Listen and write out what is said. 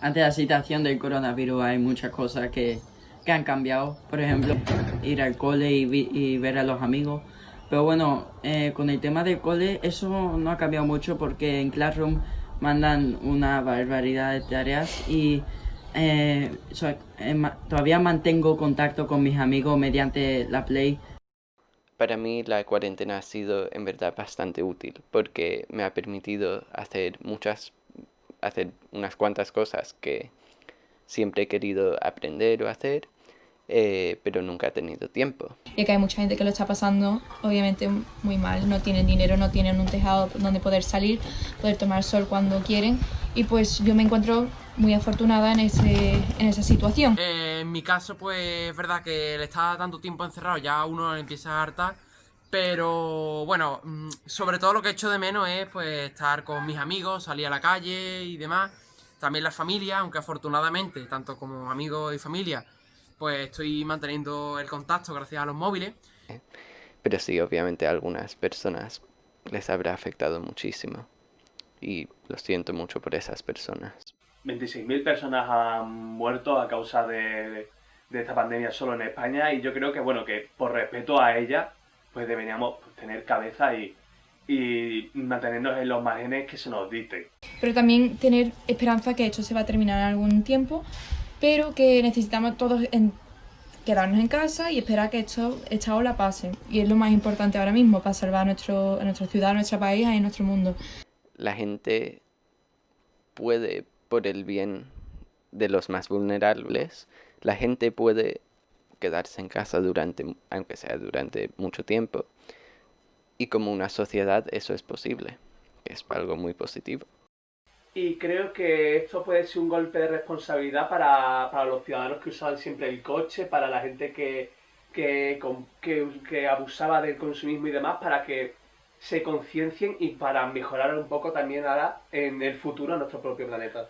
ante la situación del coronavirus hay muchas cosas que, que han cambiado. Por ejemplo, ir al cole y, y ver a los amigos. Pero bueno, eh, con el tema del cole eso no ha cambiado mucho porque en Classroom mandan una barbaridad de tareas y eh, eh, todavía mantengo contacto con mis amigos mediante la Play. Para mí la cuarentena ha sido en verdad bastante útil porque me ha permitido hacer muchas, hacer unas cuantas cosas que siempre he querido aprender o hacer eh, pero nunca ha tenido tiempo. Y que hay mucha gente que lo está pasando, obviamente, muy mal. No tienen dinero, no tienen un tejado donde poder salir, poder tomar sol cuando quieren. Y pues yo me encuentro muy afortunada en, ese, en esa situación. Eh, en mi caso, pues es verdad que le está tanto tiempo encerrado, ya uno empieza a hartar. Pero bueno, mm, sobre todo lo que echo de menos es pues estar con mis amigos, salir a la calle y demás. También la familia, aunque afortunadamente, tanto como amigos y familia, pues estoy manteniendo el contacto gracias a los móviles. Pero sí, obviamente a algunas personas les habrá afectado muchísimo. Y lo siento mucho por esas personas. 26.000 personas han muerto a causa de, esta pandemia solo en España y yo creo que, bueno, que por respeto a ella, pues deberíamos tener cabeza y, y mantenernos en los márgenes que se nos dicten. Pero también tener esperanza que esto se va a terminar en algún tiempo pero que necesitamos todos quedarnos en casa y esperar que esto, esta ola pase. Y es lo más importante ahora mismo para salvar a, nuestro, a nuestra ciudad, a nuestro país y a nuestro mundo. La gente puede, por el bien de los más vulnerables, la gente puede quedarse en casa durante, aunque sea durante mucho tiempo. Y como una sociedad eso es posible. Es algo muy positivo. Y creo que esto puede ser un golpe de responsabilidad para, para los ciudadanos que usaban siempre el coche, para la gente que, que, que, abusaba del consumismo y demás, para que se conciencien y para mejorar un poco también ahora en el futuro nuestro propio planeta.